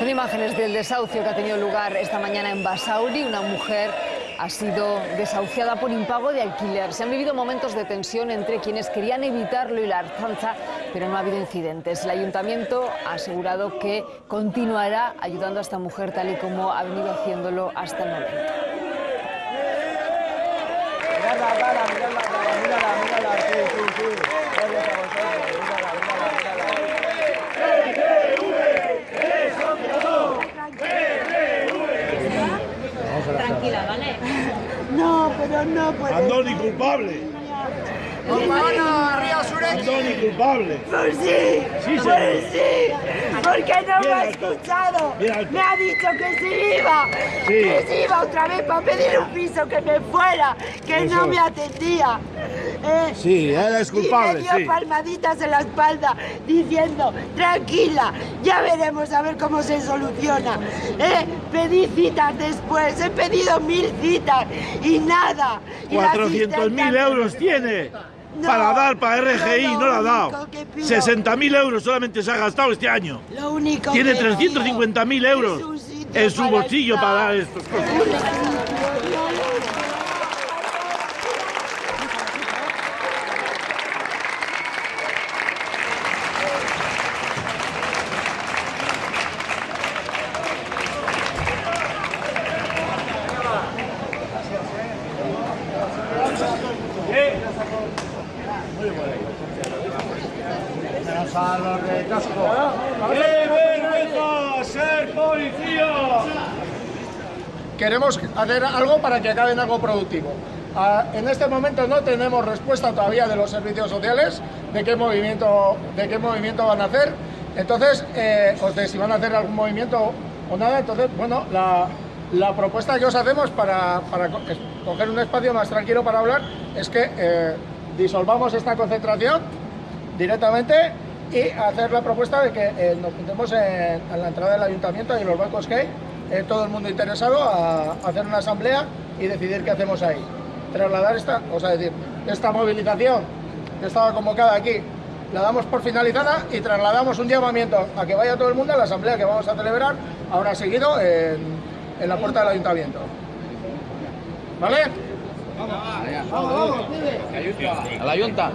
Son imágenes del desahucio que ha tenido lugar esta mañana en Basauri. Una mujer ha sido desahuciada por impago de alquiler. Se han vivido momentos de tensión entre quienes querían evitarlo y la Arzanza, pero no ha habido incidentes. El ayuntamiento ha asegurado que continuará ayudando a esta mujer tal y como ha venido haciéndolo hasta el momento. Tranquila, ¿vale? No, pero no puede Andoni culpable. Andoni culpable. Pues sí, Sí, señor. sí, porque no me ha escuchado. Me ha dicho que se iba, Sí. que se iba otra vez para pedir un piso, que me fuera, que no me atendía. Eh, Sí, él es culpable, y me dio sí. palmaditas en la espalda diciendo, tranquila, ya veremos a ver cómo se soluciona. Eh, pedí citas después, he pedido mil citas y nada. Y la 400.000 asistenta- euros tiene No, para dar para RGI, yo no la ha dado. único que pido- 60.000 euros solamente se ha gastado este año. Lo único Tiene que 350.000 pido euros en su bolsillo para dar estos cosas. Un sitio, no lo- ¡Qué vergüenza ser policía! queremos hacer algo para que acabe en algo productivo. Ah, en este momento no tenemos respuesta todavía de los servicios sociales de qué movimiento, de qué movimiento van a hacer. Entonces, eh, o de si van a hacer algún movimiento o nada. Entonces, bueno, la, la propuesta que os hacemos para, para coger un espacio más tranquilo para hablar es que eh, disolvamos esta concentración directamente y hacer la propuesta de que eh, nos juntemos en, la entrada del ayuntamiento y en los bancos que hay, eh, todo el mundo interesado a, a hacer una asamblea y decidir qué hacemos ahí. Trasladar esta, o sea, decir, esta movilización que estaba convocada aquí, la damos por finalizada y trasladamos un llamamiento a que vaya todo el mundo a la asamblea que vamos a celebrar ahora seguido en, en la puerta del ayuntamiento. ¿Vale? A la Junta.